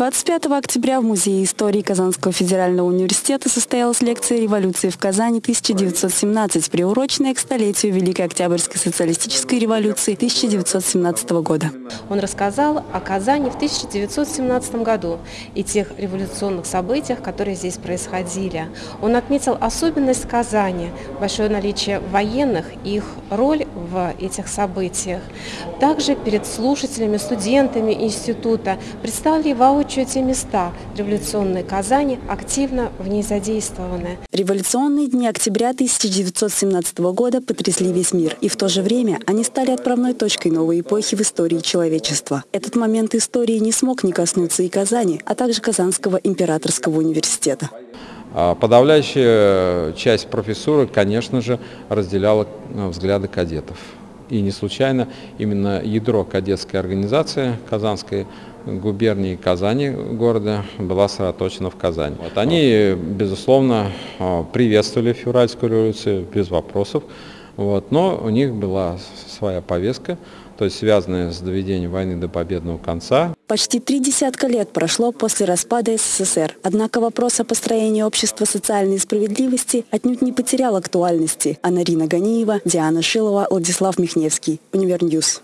25 октября в Музее истории Казанского федерального университета состоялась лекция «Революции в Казани 1917», приуроченная к столетию Великой Октябрьской социалистической революции 1917 года. Он рассказал о Казани в 1917 году и тех революционных событиях, которые здесь происходили. Он отметил особенность Казани, большое наличие военных их роль в этих событиях. Также перед слушателями, студентами института представили воочию воочию те места революционной Казани активно в ней задействованы. Революционные дни октября 1917 года потрясли весь мир, и в то же время они стали отправной точкой новой эпохи в истории человечества. Этот момент истории не смог не коснуться и Казани, а также Казанского императорского университета. А подавляющая часть профессуры, конечно же, разделяла э, взгляды кадетов. И не случайно именно ядро кадетской организации Казанской губернии Казани города была сосредоточена в Казани. Вот они, безусловно, а, приветствовали февральскую революцию без вопросов, вот, но у них была своя повестка, то есть связанная с доведением войны до победного конца. Почти три десятка лет прошло после распада СССР. Однако вопрос о построении общества социальной справедливости отнюдь не потерял актуальности. Анарина Ганиева, Диана Шилова, Владислав Михневский. Univer News.